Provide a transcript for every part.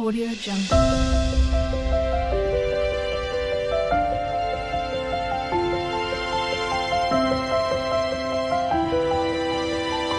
Audio Jungle.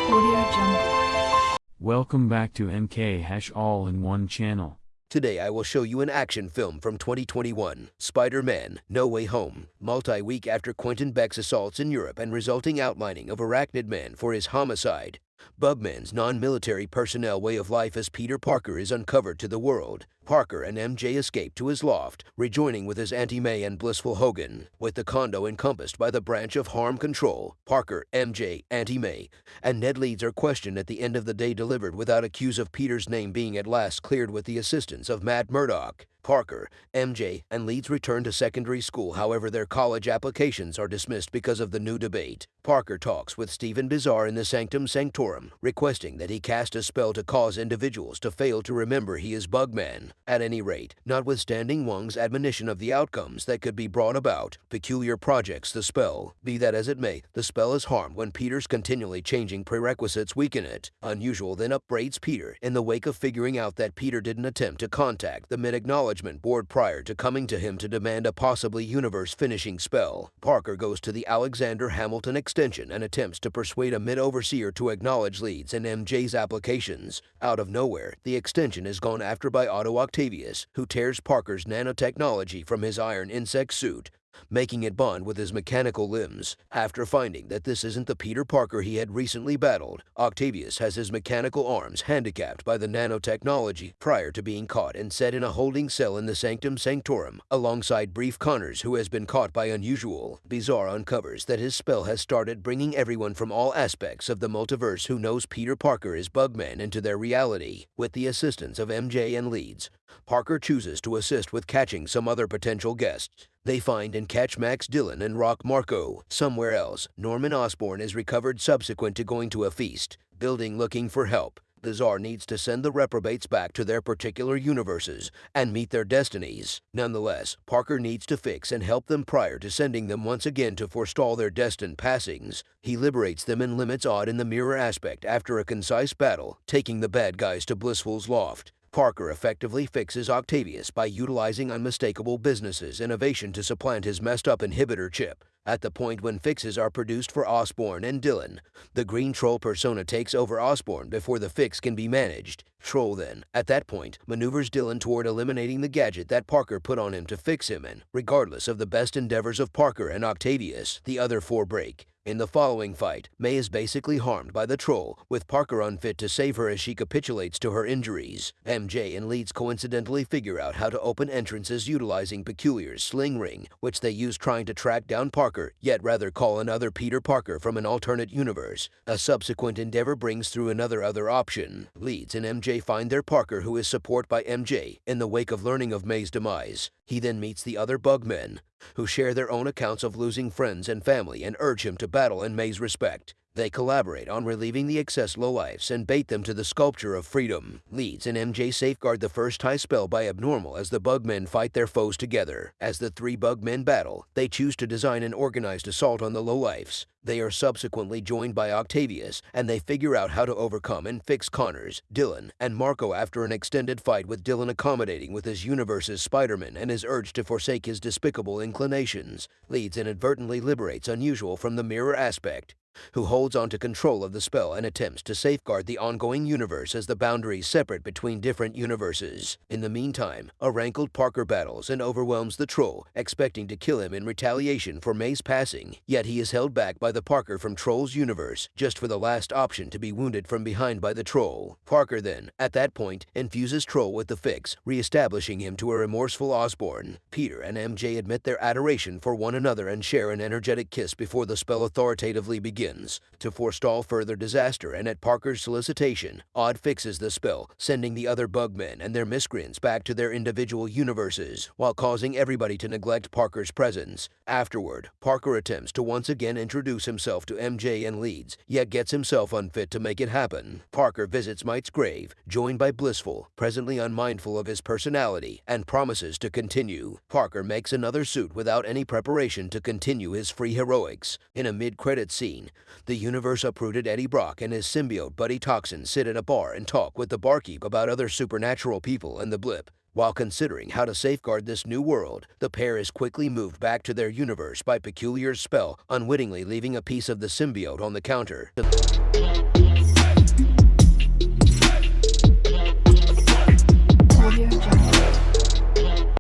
Audio Jungle. Welcome back to MK Hash All in One channel. Today I will show you an action film from 2021, Spider-Man No Way Home, multi-week after Quentin Beck's assaults in Europe and resulting outlining of Arachnid Man for his homicide. Bugman's non-military personnel way of life as Peter Parker is uncovered to the world. Parker and MJ escape to his loft, rejoining with his Auntie May and blissful Hogan, with the condo encompassed by the branch of harm control. Parker, MJ, Auntie May, and Ned Leeds are questioned at the end of the day delivered without accuse of Peter's name being at last cleared with the assistance of Matt Murdock. Parker, MJ, and Leeds return to secondary school, however, their college applications are dismissed because of the new debate. Parker talks with Stephen Bizarre in the Sanctum Sanctorum, requesting that he cast a spell to cause individuals to fail to remember he is Bugman. At any rate, notwithstanding Wong's admonition of the outcomes that could be brought about, Peculiar projects the spell. Be that as it may, the spell is harmed when Peter's continually changing prerequisites weaken it. Unusual then upbraids Peter in the wake of figuring out that Peter didn't attempt to contact the mid-acknowledgement board prior to coming to him to demand a possibly universe-finishing spell. Parker goes to the Alexander Hamilton extension and attempts to persuade a mid-overseer to acknowledge Leeds in MJ's applications. Out of nowhere, the extension is gone after by Otto Octavius, who tears Parker's nanotechnology from his iron insect suit, making it bond with his mechanical limbs. After finding that this isn't the Peter Parker he had recently battled, Octavius has his mechanical arms handicapped by the nanotechnology prior to being caught and set in a holding cell in the Sanctum Sanctorum, alongside Brief Connors, who has been caught by Unusual. Bizarre uncovers that his spell has started bringing everyone from all aspects of the multiverse who knows Peter Parker is Bugman into their reality. With the assistance of MJ and Leeds, Parker chooses to assist with catching some other potential guests. They find and catch Max Dillon and Rock Marko. Somewhere else, Norman Osborn is recovered subsequent to going to a feast, building looking for help. The Czar needs to send the reprobates back to their particular universes and meet their destinies. Nonetheless, Parker needs to fix and help them prior to sending them once again to forestall their destined passings. He liberates them and limits Odd in the mirror aspect after a concise battle, taking the bad guys to Blissful's loft. Parker effectively fixes Octavius by utilizing unmistakable business's innovation to supplant his messed up inhibitor chip. At the point when fixes are produced for Osborn and Dillon, the Green Troll persona takes over Osborn before the fix can be managed. Troll then, at that point, maneuvers Dillon toward eliminating the gadget that Parker put on him to fix him and, regardless of the best endeavors of Parker and Octavius, the other four break. In the following fight, May is basically harmed by the troll, with Parker unfit to save her as she capitulates to her injuries. MJ and Leeds coincidentally figure out how to open entrances utilizing Peculiar's sling ring, which they use trying to track down Parker, yet rather call another Peter Parker from an alternate universe. A subsequent endeavor brings through another other option. Leeds and MJ find their Parker who is support by MJ in the wake of learning of May's demise. He then meets the other Bugmen, who share their own accounts of losing friends and family and urge him to battle in May's respect. They collaborate on relieving the excess lowlifes and bait them to the sculpture of freedom. Leeds and MJ safeguard the first high spell by abnormal as the Bugmen fight their foes together. As the three Bugmen battle, they choose to design an organized assault on the lowlifes. They are subsequently joined by Octavius, and they figure out how to overcome and fix Connors, Dillon, and Marko after an extended fight with Dillon accommodating with his universe's Spider-Man and his urge to forsake his despicable inclinations. Leeds inadvertently liberates Unusual from the mirror aspect, who holds on to control of the spell and attempts to safeguard the ongoing universe as the boundaries separate between different universes. In the meantime, a rankled Parker battles and overwhelms the Troll, expecting to kill him in retaliation for May's passing, yet he is held back by the Parker from Troll's universe, just for the last option to be wounded from behind by the Troll. Parker then, at that point, infuses Troll with the fix, re-establishing him to a remorseful Osborn. Peter and MJ admit their adoration for one another and share an energetic kiss before the spell authoritatively begins to forestall further disaster, and at Parker's solicitation, Odd fixes the spell, sending the other Bugmen and their miscreants back to their individual universes, while causing everybody to neglect Parker's presence. Afterward, Parker attempts to once again introduce himself to MJ and Leeds, yet gets himself unfit to make it happen. Parker visits Might's grave, joined by Blissful, presently unmindful of his personality, and promises to continue. Parker makes another suit without any preparation to continue his free heroics. In a mid-credit scene, the universe-uprooted Eddie Brock and his symbiote Buddy Toxin sit at a bar and talk with the barkeep about other supernatural people and the blip. While considering how to safeguard this new world, the pair is quickly moved back to their universe by Peculiar's spell, unwittingly leaving a piece of the symbiote on the counter.